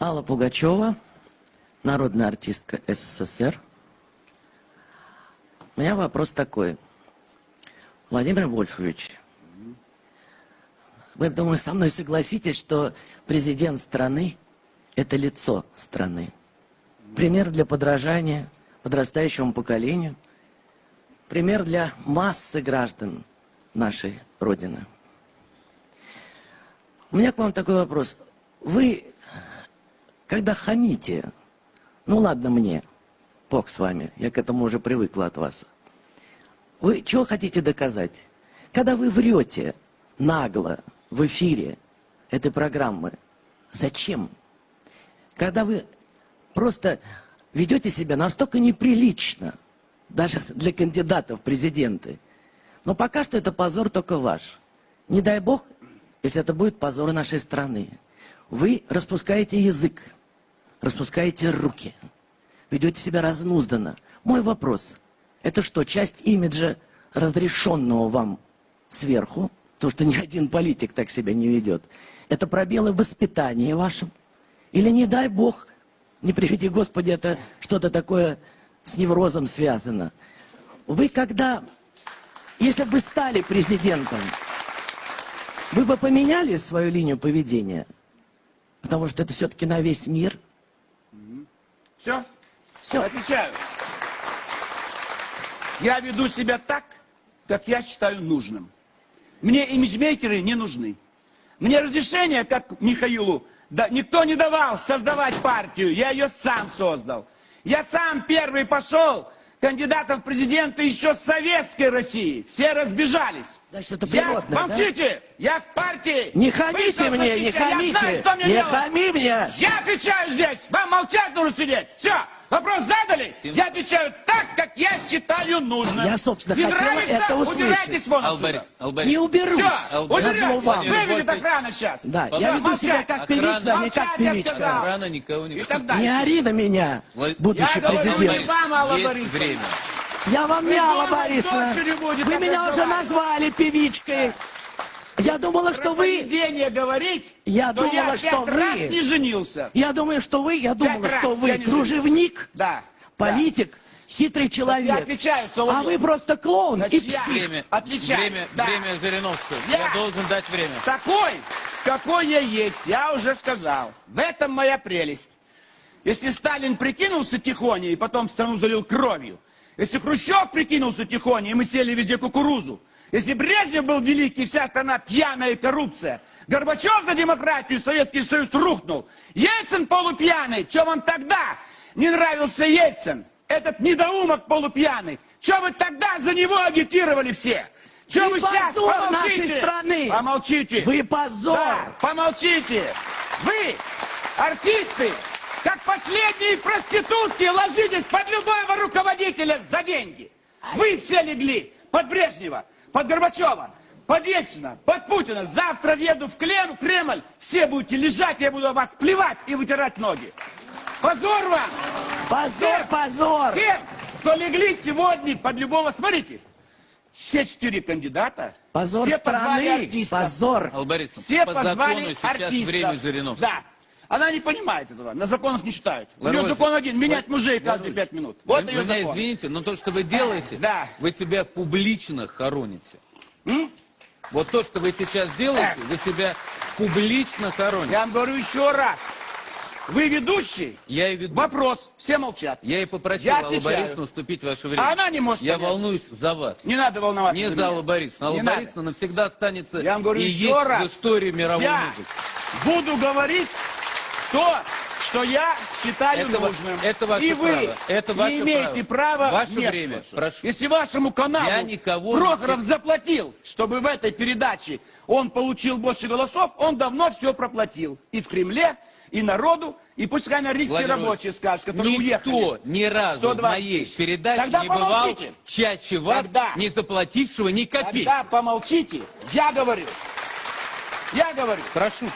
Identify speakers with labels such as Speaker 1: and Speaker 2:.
Speaker 1: Алла Пугачева, народная артистка СССР. У меня вопрос такой. Владимир Вольфович, вы, думаю, со мной согласитесь, что президент страны – это лицо страны. Пример для подражания подрастающему поколению. Пример для массы граждан нашей Родины. У меня к вам такой вопрос. Вы когда хамите, ну ладно мне, бог с вами, я к этому уже привыкла от вас. Вы чего хотите доказать? Когда вы врете нагло в эфире этой программы, зачем? Когда вы просто ведете себя настолько неприлично, даже для кандидатов в президенты. Но пока что это позор только ваш. Не дай бог, если это будет позор нашей страны. Вы распускаете язык, распускаете руки, ведете себя разнузданно. Мой вопрос, это что, часть имиджа, разрешенного вам сверху, то, что ни один политик так себя не ведет, это пробелы в воспитании вашем? Или, не дай Бог, не приведи Господи, это что-то такое с неврозом связано? Вы когда, если бы стали президентом, вы бы поменяли свою линию поведения? Потому что это все-таки на весь мир –
Speaker 2: все? Все. Отвечаю. Я веду себя так, как я считаю нужным. Мне имиджмейкеры не нужны. Мне разрешение, как Михаилу, да, никто не давал создавать партию. Я ее сам создал. Я сам первый пошел кандидатом в президенты еще с советской России. Все разбежались.
Speaker 1: Значит, это природно,
Speaker 2: я, молчите!
Speaker 1: Да?
Speaker 2: Я с партии.
Speaker 1: Не хамите мне, не хамите! Знаю, не делать. хами мне!
Speaker 2: Я отвечаю здесь! Вам молчать нужно сидеть! Все! Вопрос задали? Я отвечаю так, я считаю нужным.
Speaker 1: Я, собственно, не хотела нравится? это услышать.
Speaker 2: Убирайтесь вон
Speaker 1: Албарис, Албарис. Не уберусь.
Speaker 2: Все, убирайтесь. Выведет охрана сейчас.
Speaker 1: Да, Пожалуйста. я веду себя как охрана. певица, а не как певичка.
Speaker 3: Охрана никого не...
Speaker 1: Не ори на меня, будущий
Speaker 2: я
Speaker 1: президент.
Speaker 2: Я вам, Алла Борисовна. время.
Speaker 1: Я вам не Алла Борисовна. Вы меня уже назвали певичкой. Я думала, что вы...
Speaker 2: говорить,
Speaker 1: я думала,
Speaker 2: я
Speaker 1: что вы...
Speaker 2: раз не женился.
Speaker 1: Я думаю, что вы... Я думала, что вы кружевник,
Speaker 2: да.
Speaker 1: политик, да. Хитрый человек. Я
Speaker 2: отвечаю,
Speaker 1: А вы просто клоун Значит, и псих.
Speaker 3: Время, Отвечаю. Время, да. время Жириновского. Я, я должен дать время.
Speaker 2: Такой, какой я есть, я уже сказал. В этом моя прелесть. Если Сталин прикинулся тихоня и потом страну залил кровью, если Хрущев прикинулся тихоня и мы сели везде кукурузу, если Брежнев был великий, вся страна пьяная коррупция. Горбачев за демократию, Советский Союз рухнул. Ельцин полупьяный. Что вам тогда не нравился Ельцин? Этот недоумок полупьяный. Что вы тогда за него агитировали все? Что
Speaker 1: вы,
Speaker 2: вы сейчас?
Speaker 1: позор нашей страны!
Speaker 2: Помолчите!
Speaker 1: Вы позор! Да,
Speaker 2: помолчите! Вы, артисты, как последние проститутки, ложитесь под любого руководителя за деньги. Вы все легли под Брежнева под Горбачева, под Ельцина, под Путина. Завтра въеду в Клем, Кремль, все будете лежать, я буду вас плевать и вытирать ноги. Позор вам!
Speaker 1: Позор, всем, позор!
Speaker 2: Всем, кто легли сегодня под любого, смотрите, все четыре кандидата.
Speaker 1: Позор
Speaker 2: все
Speaker 1: страны, позор.
Speaker 3: Албарис,
Speaker 2: все позвали артистов.
Speaker 3: время Жириновского.
Speaker 2: Да. Она не понимает этого, на законах не читает. У нее закон один, менять мужей каждые пять минут. Вот
Speaker 3: вы,
Speaker 2: ее
Speaker 3: меня
Speaker 2: закон.
Speaker 3: извините, но то, что вы делаете,
Speaker 2: да.
Speaker 3: вы себя публично хороните.
Speaker 2: М?
Speaker 3: Вот то, что вы сейчас делаете, вы себя публично хороните.
Speaker 2: Я вам говорю еще раз. Вы ведущий?
Speaker 3: Я и веду.
Speaker 2: Вопрос. Все молчат.
Speaker 3: Я и попросил я Аллу Борисовну уступить ваше время.
Speaker 2: А она не может
Speaker 3: Я
Speaker 2: понять.
Speaker 3: волнуюсь за вас.
Speaker 2: Не надо волноваться
Speaker 3: Не за Аллу Борисовну. Алла Борисовна навсегда останется
Speaker 2: я вам говорю
Speaker 3: и
Speaker 2: еще
Speaker 3: есть
Speaker 2: раз.
Speaker 3: в истории мировой
Speaker 2: я
Speaker 3: музыки.
Speaker 2: буду говорить то, что я считаю
Speaker 3: это,
Speaker 2: нужным.
Speaker 3: Это ваше
Speaker 2: и вы
Speaker 3: право. Это ваше
Speaker 2: не имеете права
Speaker 3: Ваше время. Прошу.
Speaker 2: Если вашему каналу
Speaker 3: я никого
Speaker 2: Прохоров
Speaker 3: не...
Speaker 2: заплатил, чтобы в этой передаче он получил больше голосов, он давно все проплатил. И в Кремле, и народу, и пускай на риске рабочие скажут, которые
Speaker 3: никто
Speaker 2: уехали.
Speaker 3: Никто ни разу 120 в моей передаче
Speaker 2: Тогда
Speaker 3: не
Speaker 2: помолчите.
Speaker 3: бывал чаще вас,
Speaker 2: Тогда.
Speaker 3: не заплатившего ни копейки.
Speaker 2: Тогда помолчите. Я говорю. Я говорю.
Speaker 3: Прошу.